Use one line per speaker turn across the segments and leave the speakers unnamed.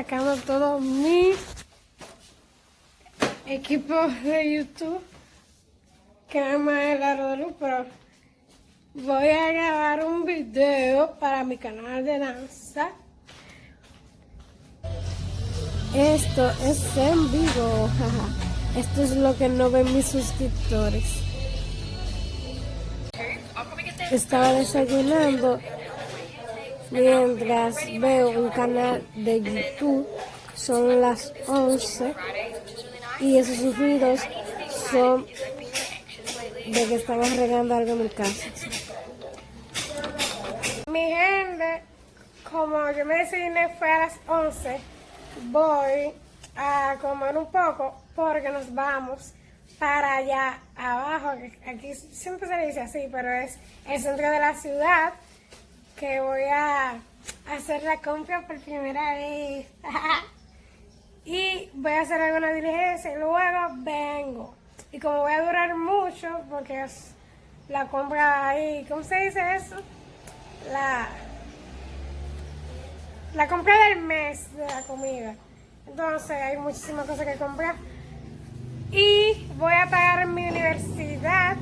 sacando todo mi equipo de YouTube. Que nada más el aro de luz, pero voy a grabar un video para mi canal de danza. Esto es en vivo, Esto es lo que no ven mis suscriptores. Estaba desayunando mientras veo un canal de YouTube. Son las 11 y esos ruidos son de que estamos regando algo en mi casa. Mi gente, como yo me desayuné fue a las 11 voy a comer un poco porque nos vamos para allá abajo, aquí siempre se dice así, pero es el centro de la ciudad, que voy a hacer la compra por primera vez. y voy a hacer alguna diligencia y luego vengo. Y como voy a durar mucho, porque es la compra ahí, ¿cómo se dice eso? La la compra del mes de la comida. Entonces hay muchísimas cosas que comprar. Y voy a pagar mi universidad.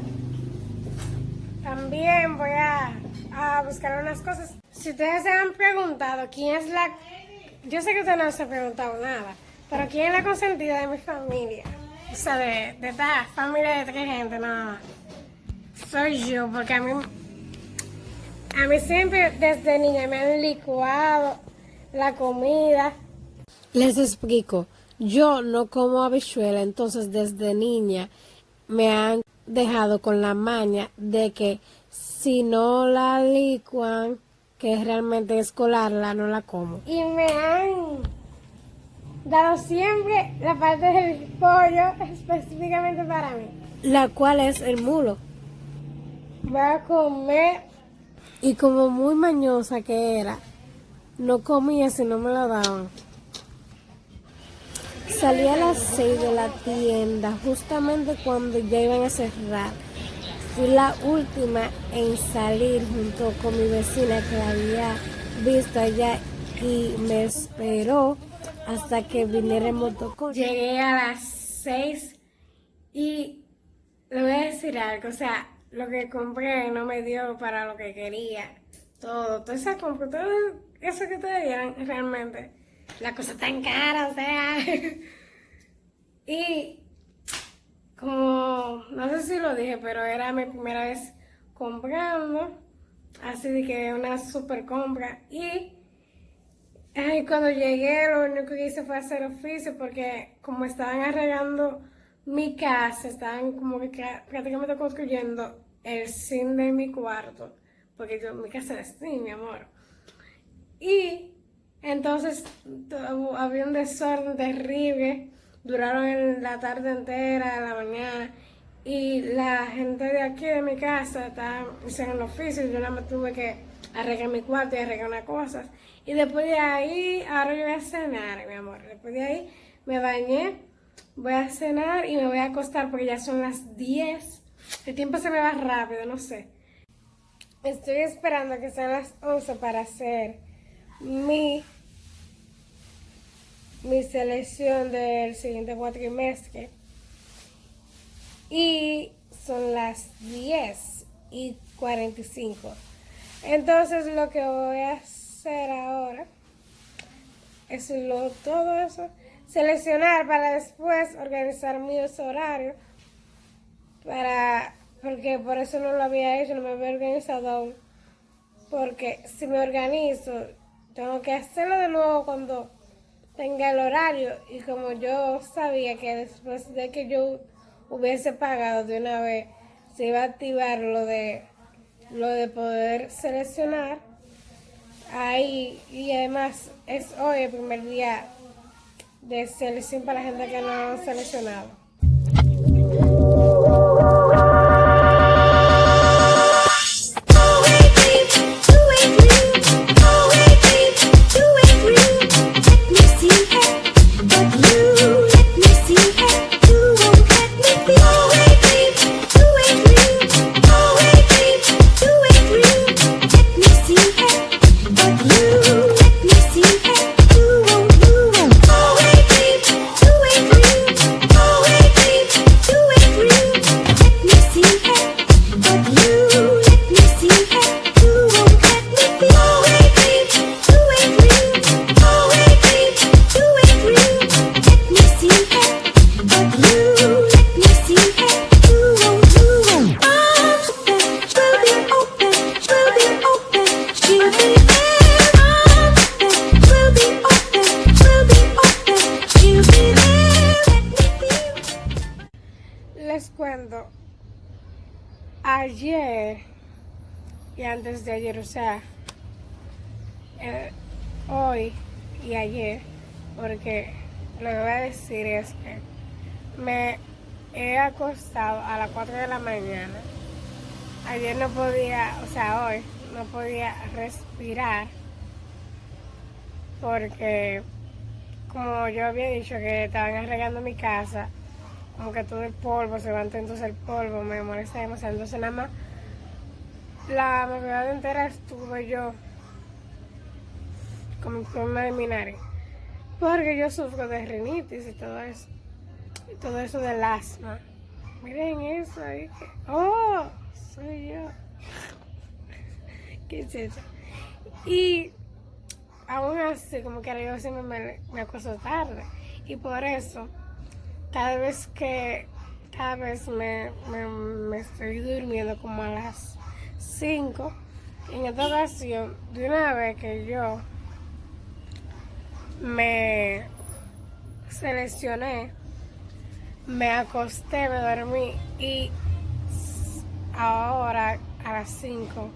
También voy a, buscar unas cosas. Si ustedes se han preguntado quién es la... Yo sé que ustedes no se han preguntado nada, pero quién es la consentida de mi familia. O sea, de, de esta familia de tres gente, nada Soy yo, porque a mí... A mí siempre desde niña me han licuado la comida. Les explico, yo no como habichuela, entonces desde niña me han dejado con la maña de que si no la licuan, que realmente es colarla, no la como. Y me han dado siempre la parte del pollo específicamente para mí. La cual es el mulo. Voy a comer. Y como muy mañosa que era, no comía si no me la daban. Salí a las 6 de la tienda, justamente cuando ya iban a cerrar. Fui la última en salir junto con mi vecina que la había visto allá y me esperó hasta que viniera el motoconcho. Llegué a las 6 y le voy a decir algo, o sea, lo que compré no me dio para lo que quería. Todo, toda esa compra, todo eso que te dieran realmente. La cosa tan cara, o sea. y como, no sé si lo dije, pero era mi primera vez comprando. Así que una super compra. Y ay, cuando llegué, lo único que hice fue hacer oficio porque como estaban arreglando mi casa, estaban como que prácticamente construyendo el cine de mi cuarto. Porque yo, mi casa es así, mi amor. Y entonces había un desorden terrible, duraron la tarde entera, la mañana, y la gente de aquí de mi casa estaba hicieron oficio, yo nada más tuve que arreglar mi cuarto y arreglar unas cosas. Y después de ahí, ahora yo voy a cenar, mi amor. Después de ahí me bañé, voy a cenar y me voy a acostar porque ya son las 10. El tiempo se me va rápido, no sé. Estoy esperando que sean las 11 para hacer mi, mi selección del siguiente cuatrimestre. Y son las 10 y 45. Entonces lo que voy a hacer ahora es lo, todo eso, seleccionar para después organizar mi horario para porque por eso no lo había hecho, no me había organizado. Porque si me organizo, tengo que hacerlo de nuevo cuando tenga el horario. Y como yo sabía que después de que yo hubiese pagado de una vez se iba a activar lo de lo de poder seleccionar ahí y además es hoy el primer día de selección para la gente que no ha seleccionado y antes de ayer, o sea, eh, hoy y ayer, porque lo que voy a decir es que me he acostado a las 4 de la mañana. Ayer no podía, o sea, hoy no podía respirar porque como yo había dicho que estaban arreglando mi casa, como que todo el polvo, se levantó entonces el polvo, me molesta demasiado. Entonces nada más la madrugada entera estuve yo con mi problema de mi nariz. Porque yo sufro de rinitis y todo eso. Y todo eso del asma. Miren eso ahí. ¡Oh! Soy yo. ¿Qué es? Y aún así, como que yo siempre me, me acuesto tarde. Y por eso, cada vez que, cada vez me, estoy durmiendo como a las 5, en esta ocasión, de una vez que yo me seleccioné, me acosté, me dormí y ahora a las 5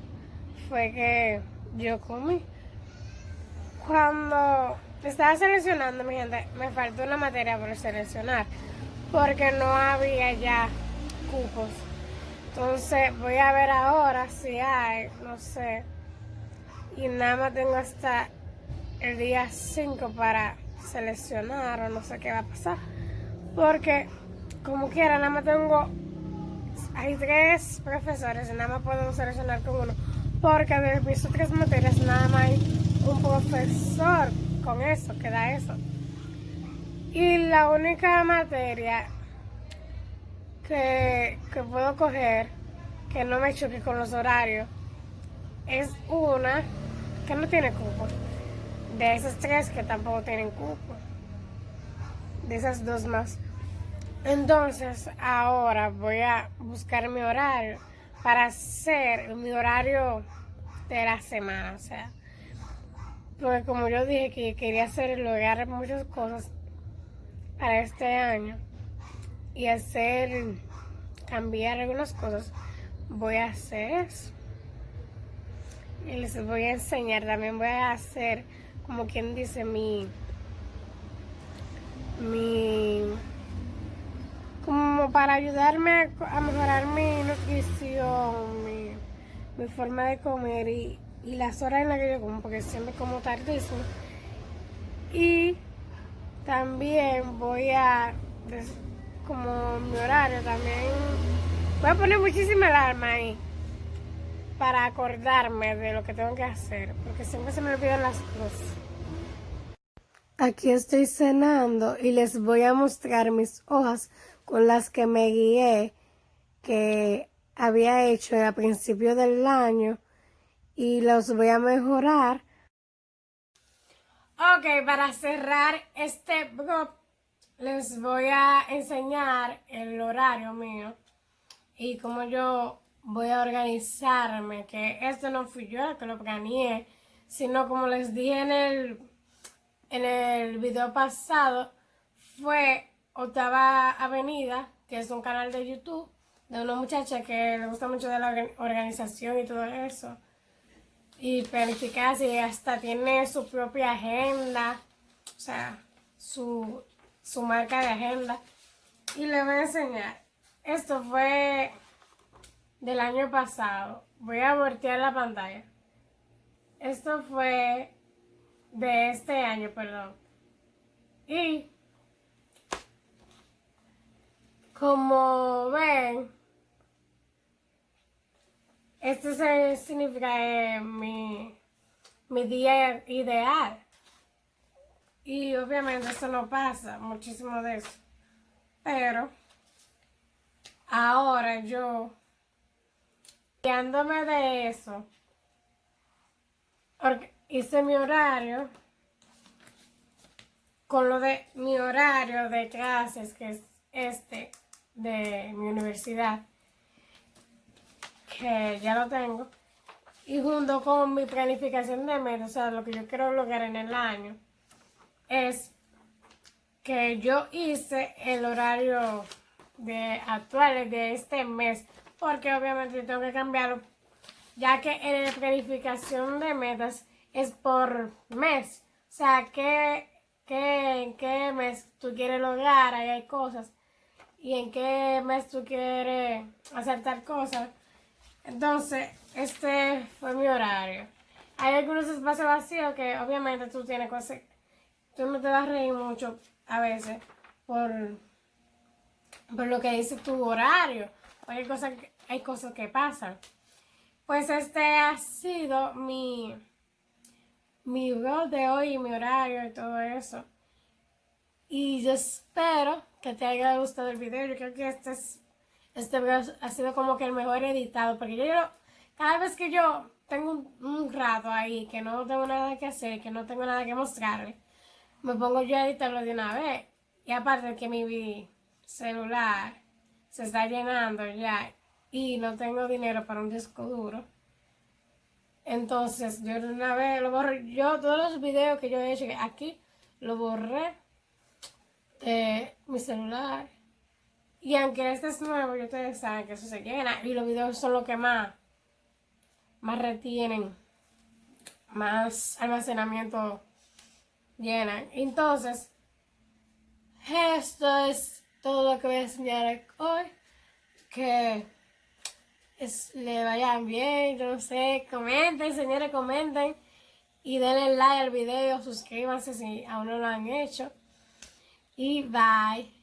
fue que yo comí. Cuando estaba seleccionando, mi gente, me faltó una materia por seleccionar porque no había ya cupos. Entonces voy a ver ahora si hay, no sé. Y nada más tengo hasta el día 5 para seleccionar o no sé qué va a pasar. Porque como quiera, nada más tengo, hay tres profesores y nada más puedo seleccionar con uno. Porque de mis otras materias nada más hay un profesor con eso, que da eso. Y la única materia que, puedo coger que no me choque con los horarios es una que no tiene cupo de esas tres que tampoco tienen cupo. De esas dos más. Entonces, ahora voy a buscar mi horario para hacer mi horario de la semana. O sea, porque como yo dije que quería hacer, lograr muchas cosas para este año y hacer, cambiar algunas cosas, voy a hacer eso. Y les voy a enseñar, también voy a hacer como quien dice, mi, mi, como para ayudarme a, mejorar mi nutrición, mi, mi, forma de comer y, y las horas en las que yo como, porque siempre como tardísimo. Y también voy a, como mi horario también, voy a poner muchísima alarma ahí para acordarme de lo que tengo que hacer, porque siempre se me olvidan las cosas. Aquí estoy cenando y les voy a mostrar mis hojas con las que me guié, que había hecho a principio del año y los voy a mejorar. Ok, para cerrar este blog les voy a enseñar el horario mío y cómo yo voy a organizarme, que esto no fui yo que lo planeé, sino como les dije en el, en el video pasado, fue Octava Avenida, que es un canal de YouTube de una muchacha que le gusta mucho de la organización y todo eso. Y planificar y hasta tiene su propia agenda, o sea, su, su marca de agenda. Y le voy a enseñar. Esto fue del año pasado. Voy a voltear la pantalla. Esto fue de este año, perdón. Y como ven, esto significa mi, mi día ideal. Y obviamente eso no pasa, muchísimo de eso. Pero ahora yo Guiándome de eso, hice mi horario con lo de mi horario de clases, que es este de mi universidad, que ya lo tengo, y junto con mi planificación de metas, o sea, lo que yo quiero lograr en el año, es que yo hice el horario de actuales de este mes, porque obviamente tengo que cambiarlo, ya que en la planificación de metas es por mes. O sea, ¿qué, qué, en qué mes tú quieres lograr? Ahí hay cosas. Y en qué mes tú quieres hacer tal cosa. Entonces, este fue mi horario. Hay algunos espacios vacíos que obviamente tú tienes cosas. Tú no te vas a reír mucho a veces por, por lo que dice tu horario. hay cosas, hay cosas que pasan. Pues este ha sido mi, mi blog de hoy, mi horario y todo eso. Y yo espero que te haya gustado el video. Yo creo que este, es, este video ha sido como que el mejor editado. Porque yo cada vez que yo tengo un, rato ahí que no tengo nada que hacer, que no tengo nada que mostrarle, me pongo yo a editarlo de una vez. Y aparte que mi celular se está llenando ya y no tengo dinero para un disco duro. Entonces, yo de una vez lo borré. Yo, todos los videos que yo he hecho aquí, lo borré de mi celular. Y aunque este es nuevo, yo ustedes saben que eso se llena. Y los videos son los que más, más retienen, más almacenamiento llenan. Entonces, esto es todo lo que voy a enseñar hoy. Que le vayan bien, no sé, comenten, señores, comenten. Y denle like al video, suscríbanse si aún no lo han hecho. Y bye.